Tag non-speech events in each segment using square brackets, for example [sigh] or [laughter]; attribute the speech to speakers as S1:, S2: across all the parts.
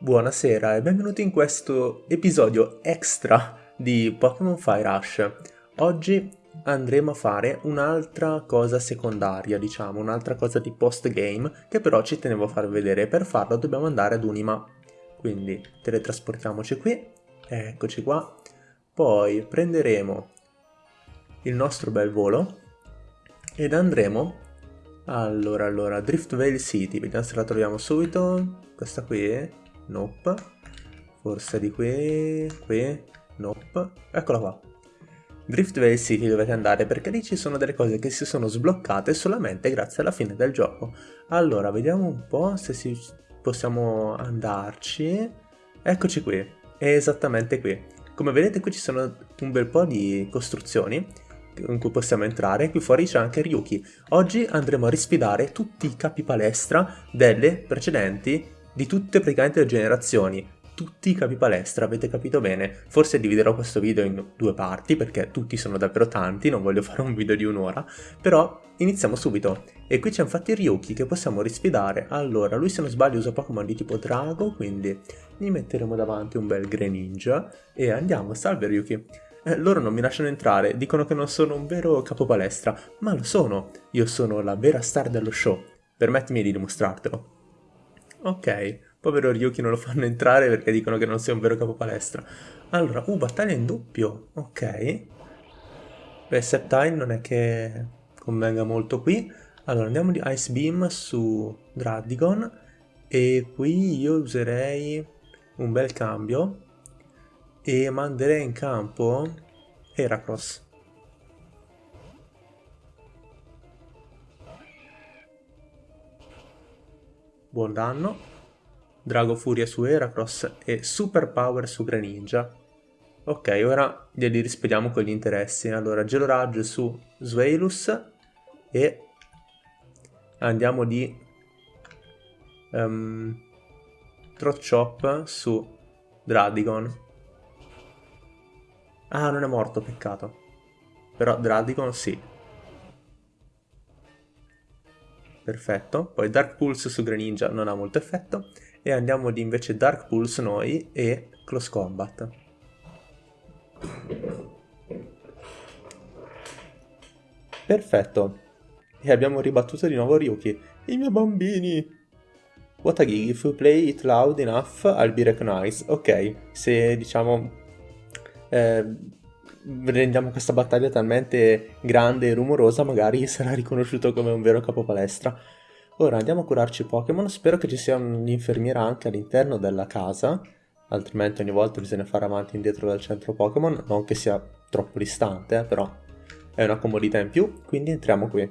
S1: Buonasera e benvenuti in questo episodio extra di Pokémon Fire Rush. Oggi andremo a fare un'altra cosa secondaria, diciamo, un'altra cosa di post-game che però ci tenevo a far vedere. Per farlo dobbiamo andare ad Unima. Quindi teletrasportiamoci qui, eccoci qua. Poi prenderemo il nostro bel volo ed andremo allora, allora, Drift Vale City, vediamo se la troviamo subito. Questa qui, Nope. Forse di qui, qui, nope. Eccola qua. Driftvale City dovete andare perché lì ci sono delle cose che si sono sbloccate solamente grazie alla fine del gioco. Allora, vediamo un po' se si... possiamo andarci. Eccoci qui, è esattamente qui. Come vedete qui ci sono un bel po' di costruzioni in cui possiamo entrare, qui fuori c'è anche Ryuki. Oggi andremo a risfidare tutti i capi palestra delle precedenti di tutte praticamente le generazioni, tutti i capi palestra, avete capito bene. Forse dividerò questo video in due parti perché tutti sono davvero tanti, non voglio [laughs] fare un video di un'ora, però iniziamo subito. E qui c'è infatti Ryuki che possiamo risfidare. Allora, lui se non sbaglio usa Pokémon di tipo Drago, quindi gli metteremo davanti un bel Greninja e andiamo. Salve Ryuki. Eh, loro non mi lasciano entrare, dicono che non sono un vero capo palestra, ma lo sono. Io sono la vera star dello show. Permettimi di dimostrartelo. Ok, povero Ryuki non lo fanno entrare perché dicono che non sia un vero capo palestra. Allora, uh, battaglia in doppio, ok. Beh, Septile non è che convenga molto qui. Allora, andiamo di Ice Beam su Dradigon e qui io userei un bel cambio e manderei in campo Heracross. Buon danno, Drago Furia su Heracross e Super Power su Greninja. Ok, ora glieli rispediamo con gli interessi. Allora, Gelo Raggio su Sveilus e andiamo di um, Trot Chop su Dradigon. Ah, non è morto, peccato. Però Dradigon sì. Perfetto. Poi Dark Pulse su Greninja non ha molto effetto. E andiamo di invece Dark Pulse noi e Close Combat. Perfetto. E abbiamo ribattuto di nuovo Ryuki. I miei bambini! What a gig, if we play it loud enough, I'll be recognized. Ok, se diciamo... Eh, rendiamo questa battaglia talmente grande e rumorosa, magari [laughs] sarà riconosciuto come un vero capo palestra. Ora andiamo a curarci Pokémon, spero che ci sia un'infermiera anche all'interno della casa, altrimenti ogni volta bisogna fare avanti e indietro dal centro Pokémon, non che sia troppo distante, eh, però è una comodità in più, quindi entriamo qui.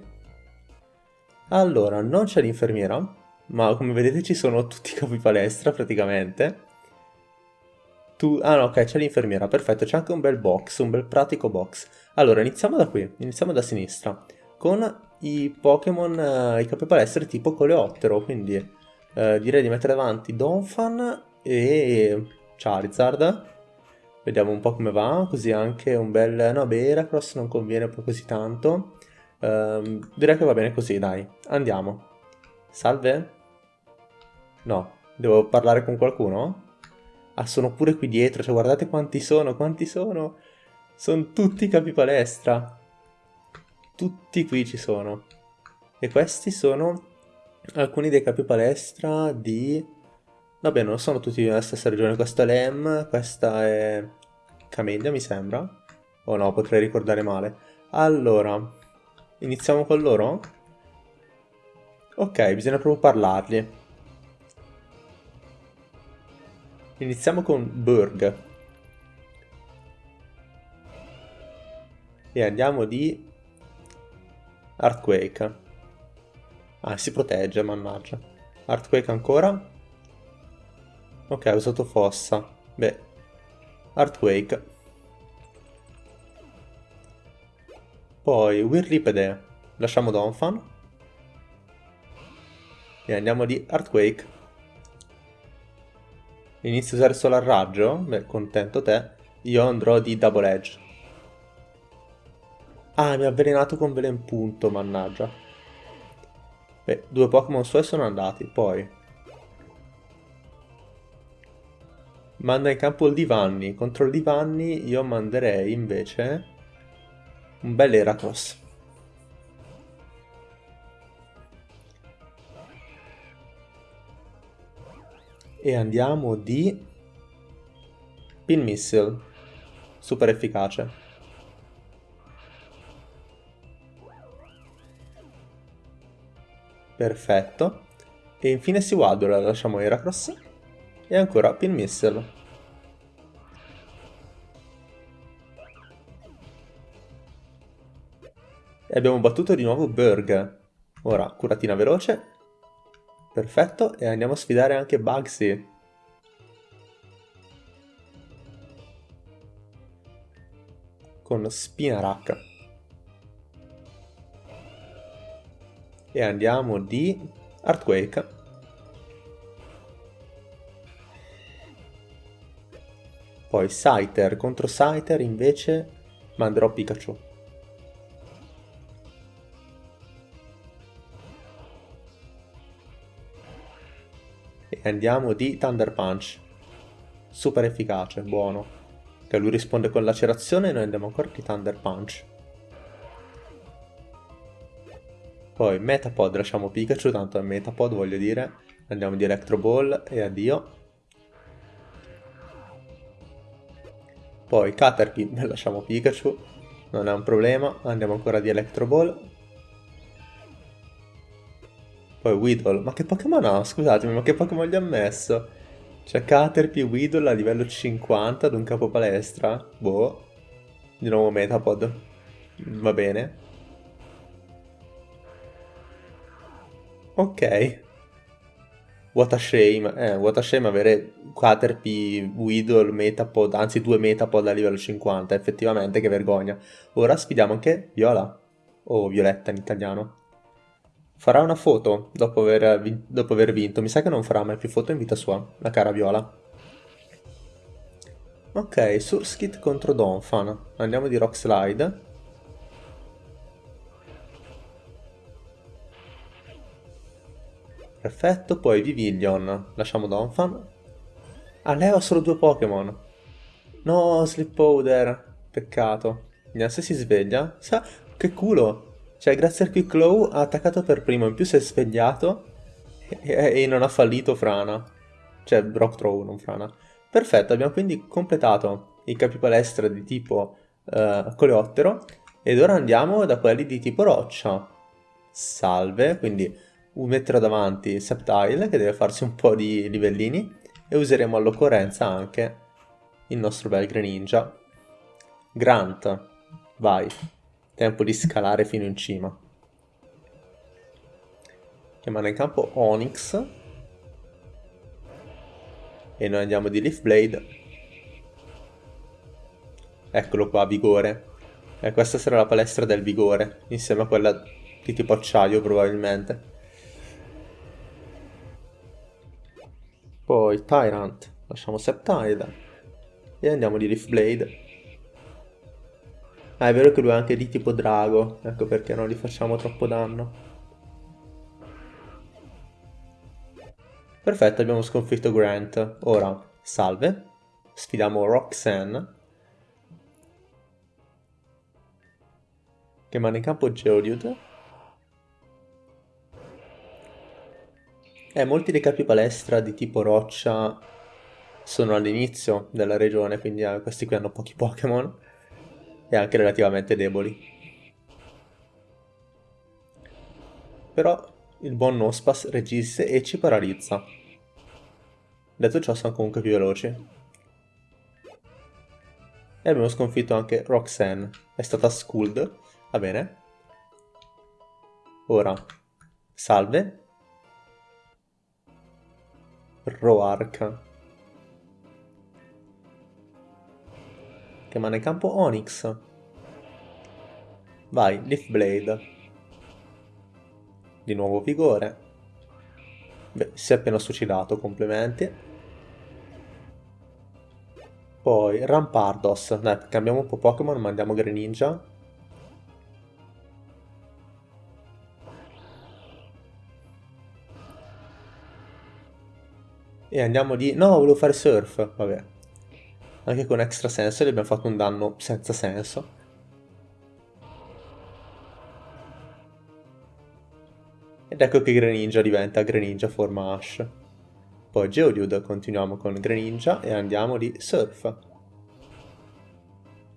S1: Allora, non c'è l'infermiera, ma come vedete ci sono tutti i capi palestra praticamente, tu... Ah no, ok, c'è l'infermiera, perfetto, c'è anche un bel box, un bel pratico box. Allora, iniziamo da qui, iniziamo da sinistra, con i Pokémon, eh, i capi palestre tipo coleottero, quindi eh, direi di mettere davanti Donphan e Charizard. Vediamo un po' come va, così anche un bel... No, beh, Heracross non conviene poi così tanto. Um, direi che va bene così, dai. Andiamo. Salve? No, devo parlare con qualcuno? Ah, sono pure qui dietro, cioè guardate quanti sono, quanti sono. Sono tutti capi palestra. Tutti qui ci sono. E questi sono alcuni dei capi palestra di... Vabbè, non sono tutti nella stessa regione. Questa è Lem, questa è Camellia, mi sembra. O no, potrei ricordare male. Allora, iniziamo con loro? Ok, bisogna proprio parlargli. Iniziamo con Burg. E andiamo di Earthquake. Ah, si protegge, mannaggia. Earthquake ancora. Ok, ha usato fossa. Beh, Earthquake. Poi Whirlipede. Lasciamo Donphan. E andiamo di Earthquake. Inizio a usare solo a raggio? Beh, contento te. Io andrò di Double Edge. Ah, mi ha avvelenato con Velen Punto, mannaggia. Beh, due Pokémon suoi sono andati, poi... Manda in campo il Divanni. Contro il Divanni io manderei invece un bel Heracross. E andiamo di Pin Missile. Super efficace. Perfetto. E infine si Waddle, lasciamo Heracross. E ancora Pin Missile. E abbiamo battuto di nuovo Berg. Ora, curatina veloce. Perfetto, e andiamo a sfidare anche Bugsy. con Spinarak. E andiamo di Earthquake. Poi Scyther contro Scyther invece manderò Pikachu. E andiamo di Thunder Punch. Super efficace, buono. Che lui risponde con lacerazione e noi andiamo ancora di Thunder Punch. Poi Metapod, lasciamo Pikachu, tanto è Metapod voglio dire. Andiamo di Electro Ball e addio. Poi Caterpie, [laughs] lasciamo Pikachu, non è un problema. Andiamo ancora di Electro Ball. Poi Weedle, ma che Pokémon ha? Scusatemi, ma che Pokémon gli ha messo? C'è Caterpie Weedle a livello 50 ad un capo palestra. Boh. Di nuovo Metapod. Va bene. Ok. What a shame. Eh, what a shame avere Caterpie, Weedle, Metapod, anzi due Metapod a livello 50. Effettivamente, che vergogna. Ora sfidiamo anche Viola. O Violetta in italiano. Farà una foto dopo aver, dopo aver vinto. Mi sa che non farà mai più foto in vita sua, la cara Viola. Ok, Surskit contro Donphan. Andiamo di Rock Slide. Perfetto, poi Vivillon. Lasciamo Donphan. Ah, lei ha solo due Pokémon. No, Slipowder. Peccato. Vediamo se si sveglia. Sa, che culo. Cioè, grazie al Quick Claw ha attaccato per primo, in più si è svegliato e, e non ha fallito Frana. Cioè, Rock Throw, non Frana. Perfetto, abbiamo quindi completato i capi palestra di tipo uh, coleottero ed ora andiamo da quelli di tipo roccia. Salve, quindi metterò davanti Septile che deve farsi un po' di livellini e useremo all'occorrenza anche il nostro bel Greninja. Grant, vai. Tempo di scalare fino in cima. Chiamano in campo Onyx. E noi andiamo di Leaf Blade. Eccolo qua, vigore. E questa sarà la palestra del vigore, insieme a quella di tipo acciaio probabilmente. Poi Tyrant, lasciamo Septile. E andiamo di Leaf Blade. Ah, è vero che lui è anche di tipo drago, ecco perché non gli facciamo troppo danno. Perfetto, abbiamo sconfitto Grant. Ora, salve. Sfidiamo Roxanne. Che manda in campo Geodude. Eh, molti dei capi palestra di tipo roccia sono all'inizio della regione, quindi eh, questi qui hanno pochi Pokémon e anche relativamente deboli. Però il buon Nospas regisse e ci paralizza. Detto ciò sono comunque più veloci. E abbiamo sconfitto anche Roxanne. È stata schooled. Va bene. Ora, salve. Roark. Chiamare in campo Onyx. Vai, Leaf Blade. Di nuovo vigore. Beh, si è appena suicidato, complimenti. Poi Rampardos. Dai, cambiamo un po' Pokémon, mandiamo Greninja. E andiamo di... No, volevo fare surf. Vabbè. Anche con extra senso gli abbiamo fatto un danno senza senso. Ed ecco che Greninja diventa Greninja forma Ash. Poi Geodude continuiamo con Greninja e andiamo di Surf.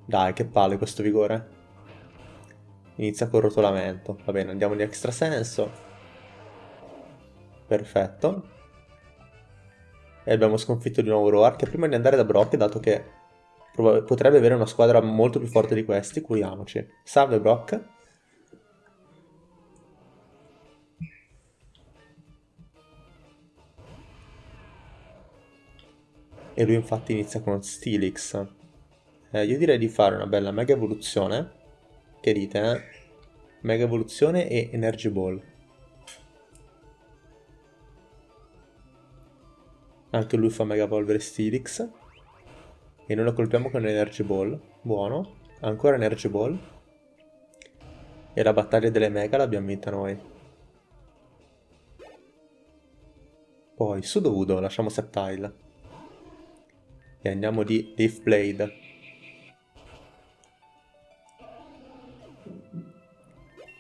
S1: Dai, che palle questo vigore. Inizia col rotolamento. Va bene, andiamo di extra senso. Perfetto. E abbiamo sconfitto di nuovo Roark. Prima di andare da Brock, dato che potrebbe avere una squadra molto più forte di questi, curiamoci. Salve Brock. E lui infatti inizia con Steelix. Eh, io direi di fare una bella mega evoluzione che dite, eh? Mega Evoluzione e Energy Ball. Anche lui fa Mega Evolvere Steelix. E noi lo colpiamo con Energy Ball. Buono. Ancora Energy Ball. E la battaglia delle Mega l'abbiamo vinta noi. Poi Sudowoodo, lasciamo Septile. E andiamo di Leaf Blade.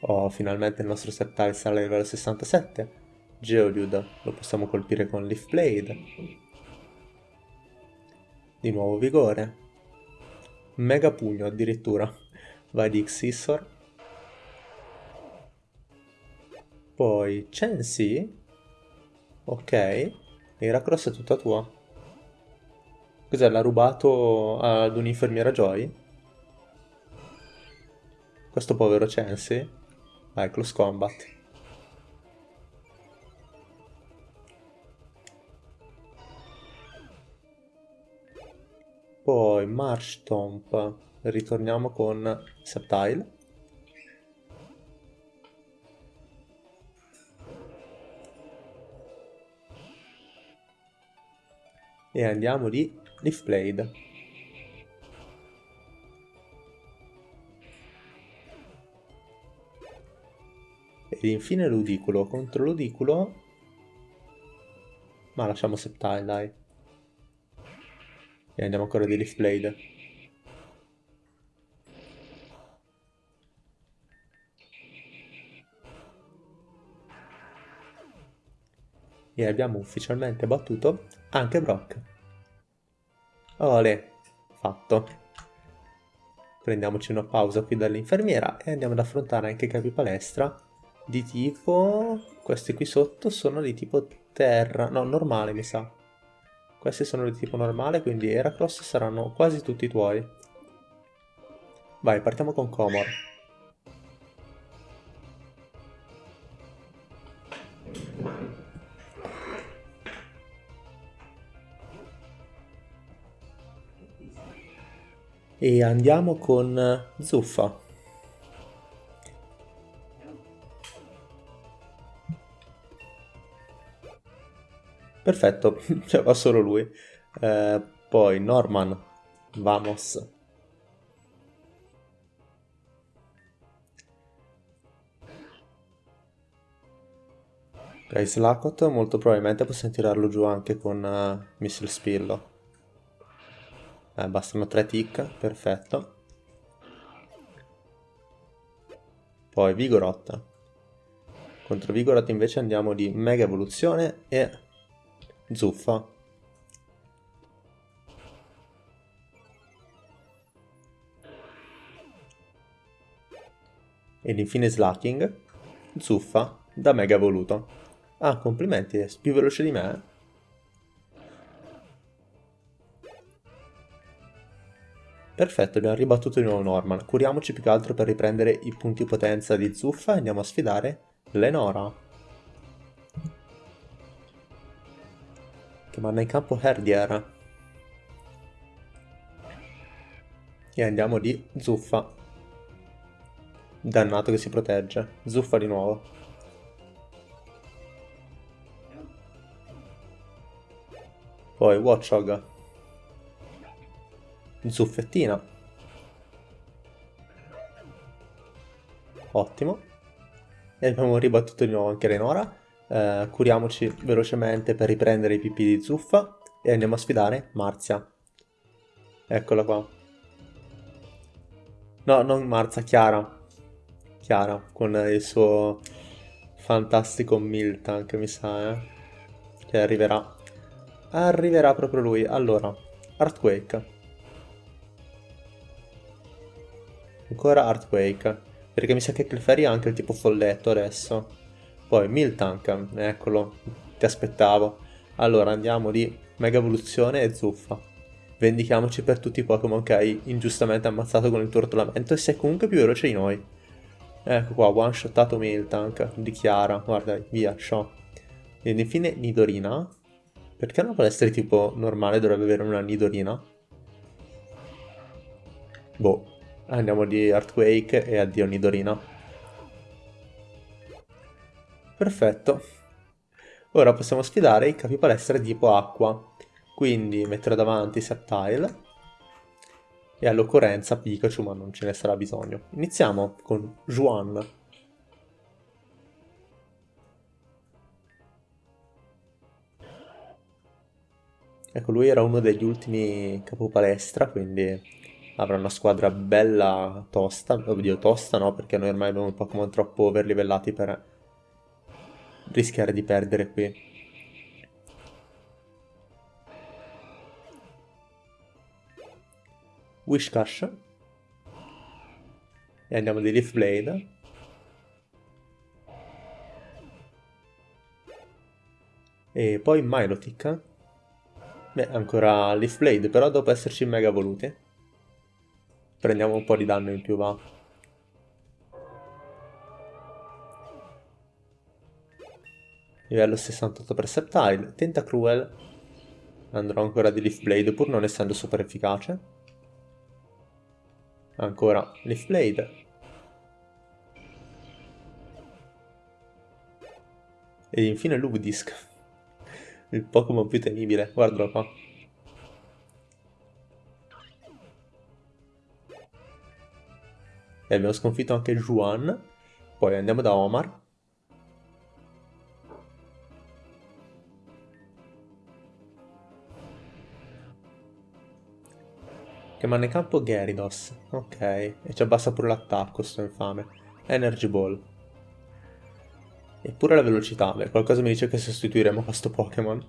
S1: Oh, finalmente il nostro Sceptile sale a livello 67. Geodude lo possiamo colpire con Leaf Blade. Di nuovo vigore. Mega pugno addirittura. Vai di Xissor. Poi Chansey. Ok. Heracross è tutta tua. Cos'è? L'ha rubato ad un'infermiera Joy? Questo povero Chansey? Vai, close combat. Poi Marsh Stomp. Ritorniamo con Septile. E andiamo di Leaf Blade. Ed infine l'udicolo. Contro l'udicolo... Ma lasciamo Septile, dai. E andiamo ancora di Leaf Blade. E abbiamo ufficialmente battuto anche Brock. Ole, fatto. Prendiamoci una pausa qui dall'infermiera e andiamo ad affrontare anche Capi Palestra di tipo... Questi qui sotto sono di tipo terra, no, normale mi sa. Questi sono di tipo normale, quindi Heracross saranno quasi tutti tuoi. Vai, partiamo con Comor. E andiamo con Zuffa. Perfetto, [laughs] cioè va solo lui. Eh, poi Norman, vamos. Ok, Slacot molto probabilmente possiamo tirarlo giù anche con uh, Missile Spillo. Eh, bastano 3 tick, perfetto. Poi Vigoroth. Contro Vigoroth invece andiamo di Mega Evoluzione e zuffa ed infine slacking zuffa da mega voluto ah complimenti è più veloce di me Perfetto, abbiamo ribattuto di nuovo Norman. Curiamoci più che altro per riprendere i punti potenza di Zuffa e andiamo a sfidare Lenora. Che manda in campo Herdier. E andiamo di Zuffa. Dannato che si protegge. Zuffa di nuovo. Poi Watchog. Zuffettina. Ottimo. E abbiamo ribattuto di nuovo anche Renora. Eh, curiamoci velocemente per riprendere i pipì di zuffa e andiamo a sfidare Marzia. Eccola qua. No, non Marzia, Chiara. Chiara, con il suo fantastico Miltank, mi sa, eh? Che arriverà. Arriverà proprio lui. Allora, Earthquake. Ancora Earthquake. Perché mi sa che Clefairy ha anche il tipo folletto adesso. Poi Miltank, eccolo, ti aspettavo. Allora andiamo di Mega Evoluzione e Zuffa. Vendichiamoci per tutti i Pokémon che hai ingiustamente ammazzato con il tuo rotolamento e sei comunque più veloce di noi. Ecco qua, one shotato Miltank, dichiara, guarda, via, show. Ed infine Nidorina. Perché una palestra di tipo normale dovrebbe avere una Nidorina? Boh, andiamo di Earthquake e addio Nidorina. Perfetto. Ora possiamo sfidare i capi palestra tipo acqua. Quindi mettere davanti Septile e all'occorrenza Pikachu, ma non ce ne sarà bisogno. Iniziamo con Juan. Ecco, lui era uno degli ultimi capopalestra, quindi avrà una squadra bella tosta. Oddio, tosta no, perché noi ormai abbiamo un Pokémon troppo overlivellati per rischiare di perdere qui. Wishcash. E andiamo di Leaf Blade. E poi Milotic. Beh, ancora Leaf Blade, però dopo esserci mega evoluti. Prendiamo un po' di danno in più, va. Livello 68 Perceptile, Tentacruel, andrò ancora di Leaf Blade pur non essendo super efficace. Ancora Leaf Blade. Ed infine Lugdisk, il Pokémon più temibile, guardalo qua. E abbiamo sconfitto anche Juan, poi andiamo da Omar, Che manda in campo Gyarados. Ok. E ci abbassa pure l'attacco, sto infame. Energy Ball. Eppure la velocità. Beh, qualcosa mi dice che sostituiremo questo Pokémon.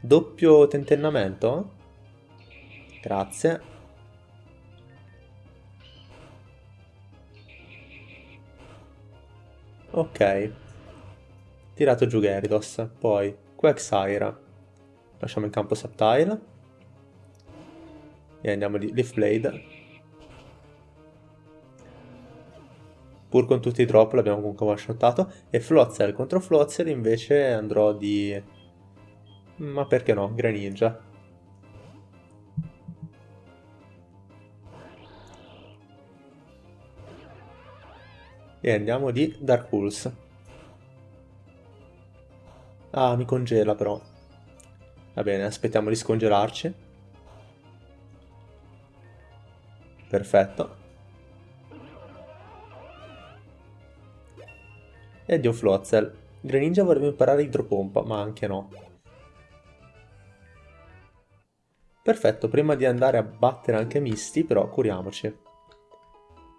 S1: Doppio tentennamento? Grazie. Ok. Tirato giù Gyarados. Poi Quagsire. Lasciamo in campo Subtile. E andiamo di Leaf Blade. Pur con tutti i drop l'abbiamo comunque one-shottato. E Floatzel contro Floatzel invece andrò di... Ma perché no? Greninja. E andiamo di Dark Pulse. Ah, mi congela però. Va bene, aspettiamo di scongelarci. Perfetto. E addio Floatzel. Greninja vorrebbe imparare idropompa, ma anche no. Perfetto, prima di andare a battere anche Misty, però curiamoci.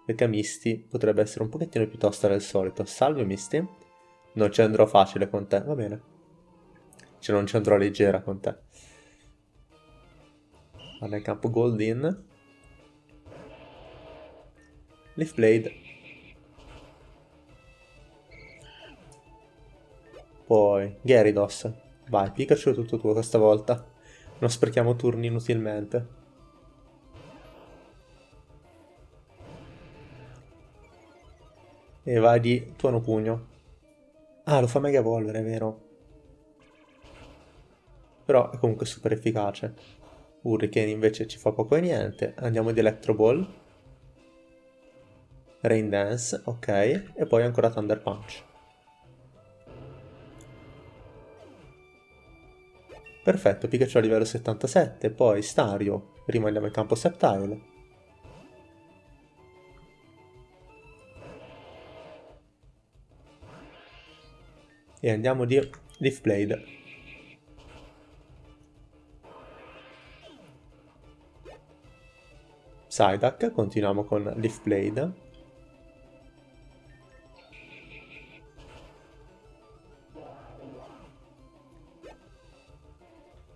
S1: Perché Misty potrebbe essere un pochettino più tosta del solito. Salve Misty. Non ci andrò facile con te, va bene. Cioè non andrò leggera con te. Vado in campo Gold in. Leaf Blade. Poi Gyarados. Vai, Pikachu è tutto tuo questa volta. Non sprechiamo turni inutilmente. E vai di tuono pugno. Ah, lo fa Mega Evolvere, è vero però è comunque super efficace. Hurricane invece ci fa poco e niente, andiamo di Electro Ball, Rain Dance, ok, e poi ancora Thunder Punch. Perfetto, Pikachu a livello 77, poi Stario, prima andiamo in campo Septile. e andiamo di Leaf Blade. Psyduck, continuiamo con Leaf Blade.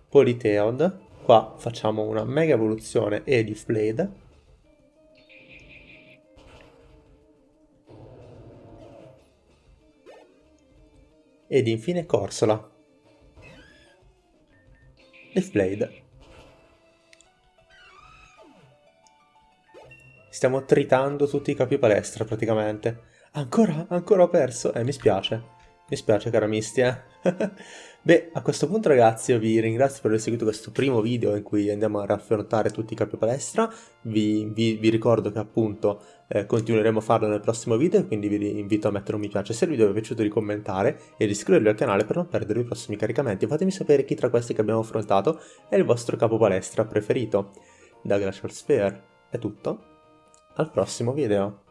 S1: Politeod, qua facciamo una mega evoluzione e Leaf Blade. ed infine Corsola. Leafblade. Stiamo tritando tutti i capi palestra praticamente. Ancora? Ancora ho perso? Eh, mi spiace. Mi spiace cara Misty, eh. [laughs] Beh, a questo punto ragazzi io vi ringrazio per aver seguito questo primo video in cui andiamo a raffrontare tutti i capi palestra. Vi, vi, vi ricordo che appunto eh, continueremo a farlo nel prossimo video, quindi vi invito a mettere un mi piace se il video vi è piaciuto di commentare e di iscrivervi al canale per non perdere i prossimi caricamenti. Fatemi sapere chi tra questi che abbiamo affrontato è il vostro capo palestra preferito. Da Glacial Sphere è tutto, al prossimo video.